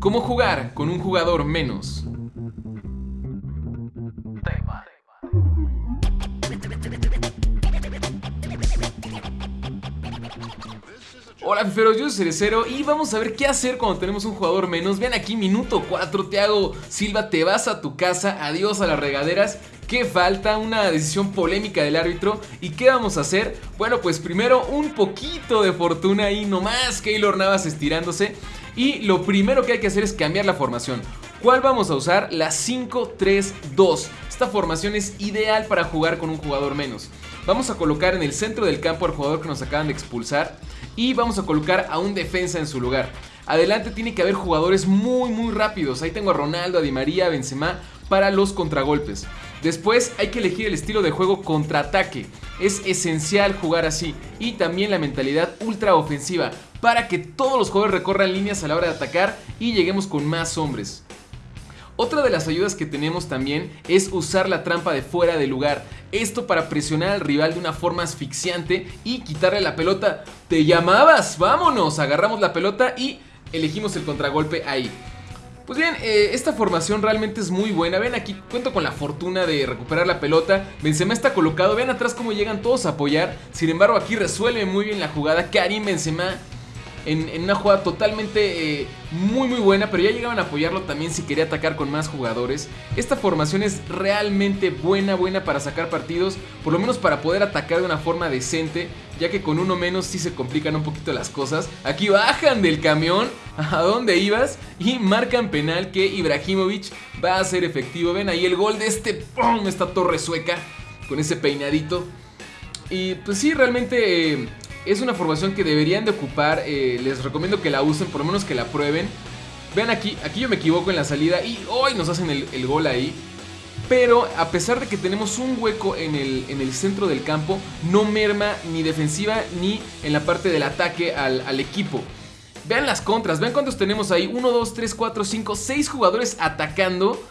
¿Cómo jugar con un jugador menos? Hola fiferos, yo soy Cerecero y vamos a ver qué hacer cuando tenemos un jugador menos Vean aquí, minuto 4, Thiago Silva, te vas a tu casa, adiós a las regaderas ¿Qué falta? Una decisión polémica del árbitro ¿Y qué vamos a hacer? Bueno, pues primero un poquito de fortuna ahí nomás Keylor Navas estirándose Y lo primero que hay que hacer es cambiar la formación ¿Cuál vamos a usar? La 5-3-2 Esta formación es ideal para jugar con un jugador menos Vamos a colocar en el centro del campo al jugador que nos acaban de expulsar y vamos a colocar a un defensa en su lugar. Adelante tiene que haber jugadores muy muy rápidos. Ahí tengo a Ronaldo, a Di María, a Benzema para los contragolpes. Después hay que elegir el estilo de juego contraataque. Es esencial jugar así. Y también la mentalidad ultra ofensiva para que todos los jugadores recorran líneas a la hora de atacar y lleguemos con más hombres. Otra de las ayudas que tenemos también es usar la trampa de fuera de lugar. Esto para presionar al rival de una forma asfixiante y quitarle la pelota. ¡Te llamabas! ¡Vámonos! Agarramos la pelota y elegimos el contragolpe ahí. Pues bien, eh, esta formación realmente es muy buena. Ven aquí, cuento con la fortuna de recuperar la pelota. Benzema está colocado. Ven atrás cómo llegan todos a apoyar. Sin embargo, aquí resuelve muy bien la jugada. Karim Benzema en, una jugada totalmente eh, muy muy buena, pero ya llegaban a apoyarlo también si quería atacar con más jugadores. Esta formación es realmente buena, buena para sacar partidos, por lo menos para poder atacar de una forma decente, ya que con uno menos sí se complican un poquito las cosas. Aquí bajan del camión, ¿a dónde ibas? Y marcan penal que Ibrahimovic va a ser efectivo. Ven ahí el gol de este, ¡pum! Esta torre sueca con ese peinadito. Y pues sí, realmente... Eh, es una formación que deberían de ocupar. Eh, les recomiendo que la usen, por lo menos que la prueben. Vean aquí, aquí yo me equivoco en la salida y hoy nos hacen el, gol ahí. Pero a pesar de que tenemos un hueco en el, en el, centro del campo, no merma ni defensiva ni en la parte del ataque al, al equipo. Vean las contras, vean cuántos tenemos ahí. 1, 2, 3, 4, 5, 6 jugadores atacando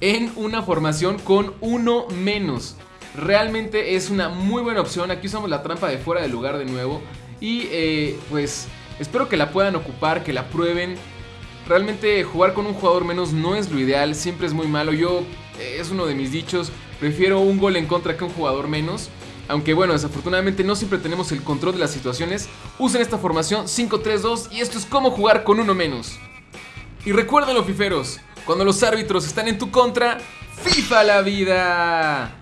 en una formación con uno menos. Realmente es una muy buena opción. Aquí usamos la trampa de fuera del lugar de nuevo. Y eh, pues espero que la puedan ocupar, que la prueben. Realmente jugar con un jugador menos no es lo ideal, siempre es muy malo. Yo, eh, es uno de mis dichos, prefiero un gol en contra que un jugador menos. Aunque bueno, desafortunadamente no siempre tenemos el control de las situaciones. Usen esta formación 5-3-2 y esto es como jugar con uno menos. Y recuerden los fiferos, cuando los árbitros están en tu contra, FIFA la vida.